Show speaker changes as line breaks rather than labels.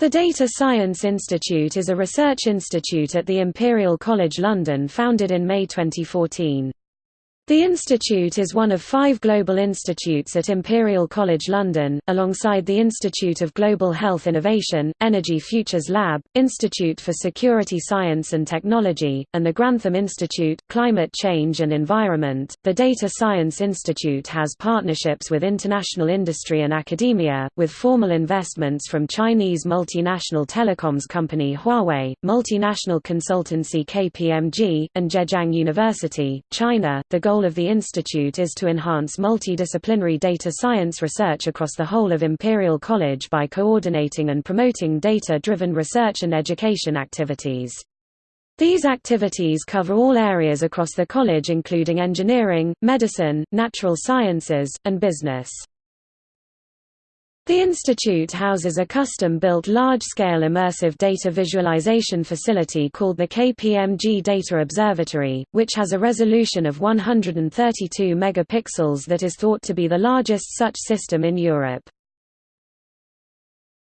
The Data Science Institute is a research institute at the Imperial College London founded in May 2014. The institute is one of five global institutes at Imperial College London, alongside the Institute of Global Health Innovation, Energy Futures Lab, Institute for Security Science and Technology, and the Grantham Institute, Climate Change and Environment. The Data Science Institute has partnerships with international industry and academia, with formal investments from Chinese multinational telecoms company Huawei, multinational consultancy KPMG, and Zhejiang University, China. The goal goal of the institute is to enhance multidisciplinary data science research across the whole of Imperial College by coordinating and promoting data-driven research and education activities. These activities cover all areas across the college including engineering, medicine, natural sciences, and business. The institute houses a custom-built large-scale immersive data visualization facility called the KPMG Data Observatory, which has a resolution of 132 megapixels that is thought to be the largest such system in Europe.